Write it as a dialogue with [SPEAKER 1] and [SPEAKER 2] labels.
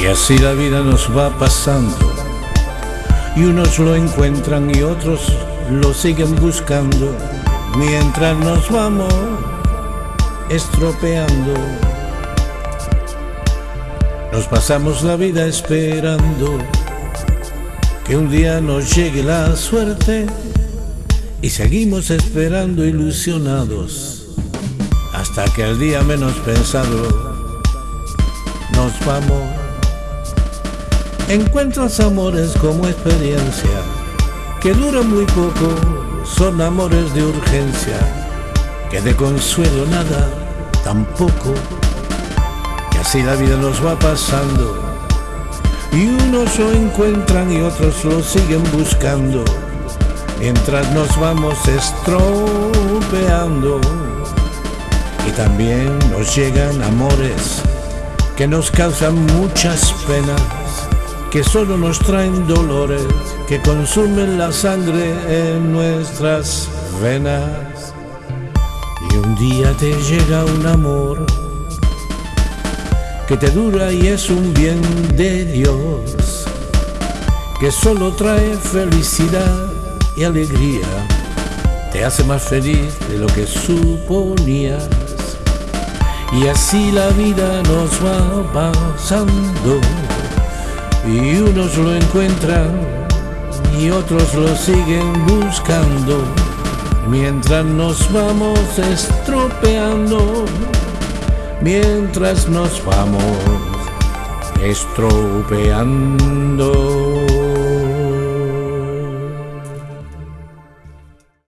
[SPEAKER 1] Y así la vida nos va pasando. Y unos lo encuentran y otros lo siguen buscando. Mientras nos vamos estropeando. Nos pasamos la vida esperando que un día nos llegue la suerte y seguimos esperando ilusionados hasta que al día menos pensado nos vamos. Encuentras amores como experiencia que duran muy poco, son amores de urgencia, que de consuelo nada, tampoco, y así la vida nos va pasando. Y unos lo encuentran y otros lo siguen buscando, mientras nos vamos estropeando. Y también nos llegan amores que nos causan muchas penas, que solo nos traen dolores, que consumen la sangre en nuestras venas. Y un día te llega un amor que te dura y es un bien de Dios, que solo trae felicidad y alegría, te hace más feliz de lo que suponías. Y así la vida nos va pasando, y unos lo encuentran y otros lo siguen buscando, mientras nos vamos estropeando mientras nos vamos estropeando.